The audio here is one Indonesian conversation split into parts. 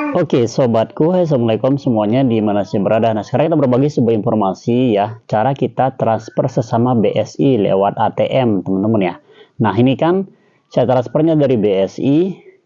Oke sobatku, hai assalamualaikum semuanya di mana sih berada. Nah sekarang kita berbagi sebuah informasi ya, cara kita transfer sesama BSI lewat ATM teman-teman ya. Nah ini kan saya transfernya dari BSI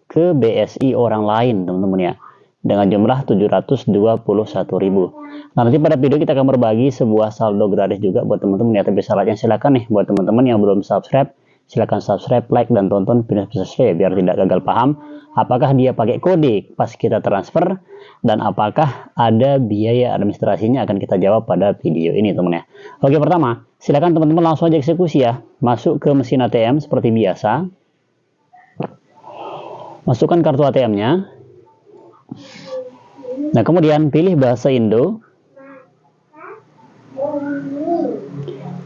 ke BSI orang lain teman-teman ya, dengan jumlah 721.000. Nah nanti pada video kita akan berbagi sebuah saldo gratis juga buat teman-teman ya. Tapi syaratnya silakan nih buat teman-teman yang belum subscribe silahkan subscribe, like, dan tonton video saya biar tidak gagal paham apakah dia pakai kode pas kita transfer dan apakah ada biaya administrasinya akan kita jawab pada video ini teman ya. Oke pertama silakan teman-teman langsung aja eksekusi ya. Masuk ke mesin ATM seperti biasa. Masukkan kartu ATM-nya nah kemudian pilih bahasa Indo.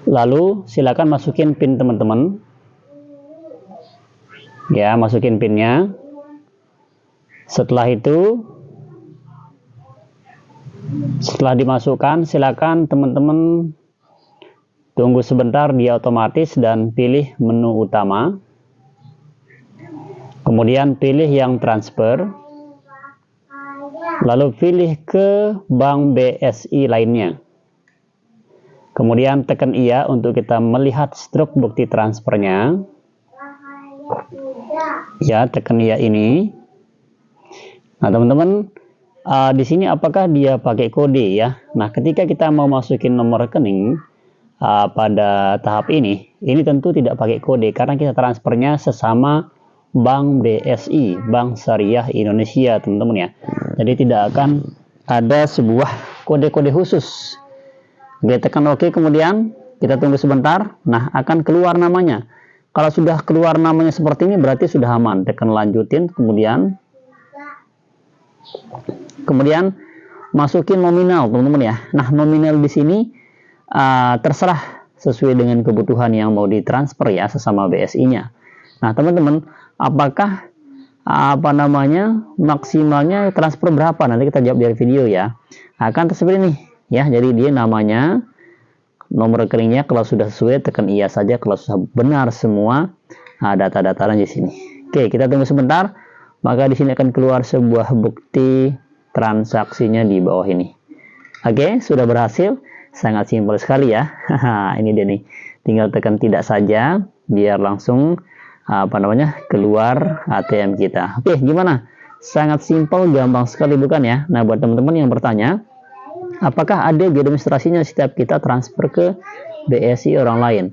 Lalu silakan masukin PIN teman-teman ya masukin pinnya. Setelah itu setelah dimasukkan silakan teman-teman tunggu sebentar dia otomatis dan pilih menu utama. Kemudian pilih yang transfer. Lalu pilih ke bank BSI lainnya. Kemudian tekan iya untuk kita melihat struk bukti transfernya ya tekan ya ini. Nah teman-teman uh, di sini apakah dia pakai kode ya? Nah ketika kita mau masukin nomor rekening uh, pada tahap ini ini tentu tidak pakai kode karena kita transfernya sesama Bank BSI Bank Syariah Indonesia teman-teman ya. Jadi tidak akan ada sebuah kode-kode khusus. Oke tekan OK kemudian. Kita tunggu sebentar. Nah akan keluar namanya kalau sudah keluar namanya seperti ini berarti sudah aman. Tekan lanjutin kemudian kemudian masukin nominal teman-teman ya. Nah nominal di sini uh, terserah sesuai dengan kebutuhan yang mau ditransfer ya sesama BSI-nya. Nah teman-teman apakah apa namanya maksimalnya transfer berapa nanti kita jawab dari video ya akan tersebut ini ya jadi dia namanya nomor rekeningnya kalau sudah sesuai tekan iya saja. Kalau sudah benar semua nah, data-data di sini. Oke kita tunggu sebentar. Maka di sini akan keluar sebuah bukti transaksinya di bawah ini. Oke sudah berhasil. Sangat simpel sekali ya. Ini dia nih. Tinggal tekan tidak saja biar langsung apa namanya keluar ATM kita. Oke gimana? Sangat simpel gampang sekali bukan ya? Nah buat teman-teman yang bertanya Apakah ada biaya administrasinya setiap kita transfer ke BSI orang lain?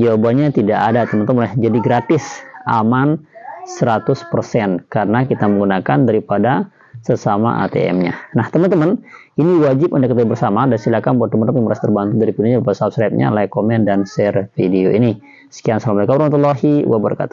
Jawabannya tidak ada teman-teman. Jadi gratis, aman 100% karena kita menggunakan daripada sesama ATM-nya. Nah teman-teman, ini wajib Anda ketahui bersama dan silakan buat teman-teman yang merasa terbantu dari videonya, lupa subscribe-nya, like, komen, dan share video ini. Sekian, Assalamualaikum warahmatullahi wabarakatuh.